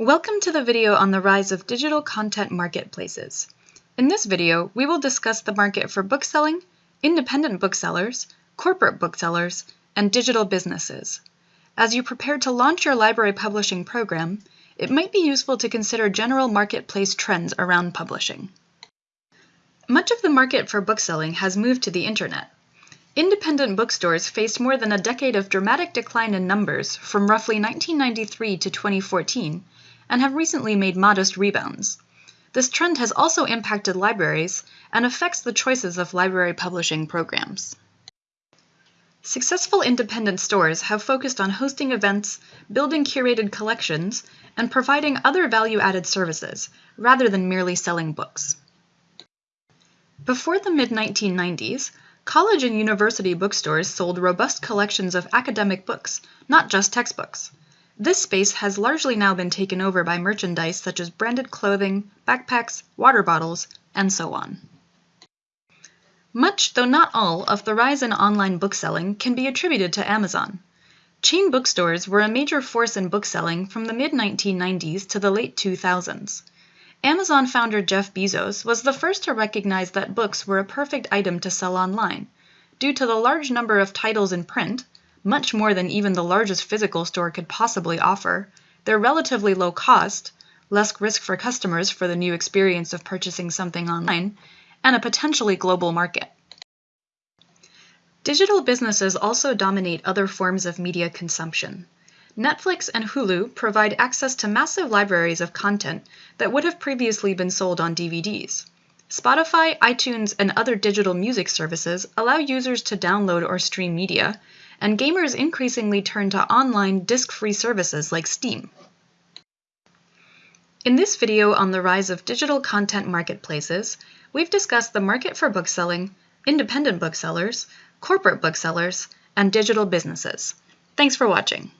Welcome to the video on the rise of digital content marketplaces. In this video, we will discuss the market for bookselling, independent booksellers, corporate booksellers, and digital businesses. As you prepare to launch your library publishing program, it might be useful to consider general marketplace trends around publishing. Much of the market for bookselling has moved to the internet. Independent bookstores faced more than a decade of dramatic decline in numbers from roughly 1993 to 2014 and have recently made modest rebounds. This trend has also impacted libraries and affects the choices of library publishing programs. Successful independent stores have focused on hosting events, building curated collections, and providing other value added services, rather than merely selling books. Before the mid 1990s, college and university bookstores sold robust collections of academic books, not just textbooks. This space has largely now been taken over by merchandise such as branded clothing, backpacks, water bottles, and so on. Much, though not all, of the rise in online bookselling can be attributed to Amazon. Chain bookstores were a major force in bookselling from the mid 1990s to the late 2000s. Amazon founder Jeff Bezos was the first to recognize that books were a perfect item to sell online, due to the large number of titles in print much more than even the largest physical store could possibly offer, their relatively low cost, less risk for customers for the new experience of purchasing something online, and a potentially global market. Digital businesses also dominate other forms of media consumption. Netflix and Hulu provide access to massive libraries of content that would have previously been sold on DVDs. Spotify, iTunes, and other digital music services allow users to download or stream media, and gamers increasingly turn to online disk-free services like Steam. In this video on the rise of digital content marketplaces, we've discussed the market for bookselling, independent booksellers, corporate booksellers, and digital businesses. Thanks for watching.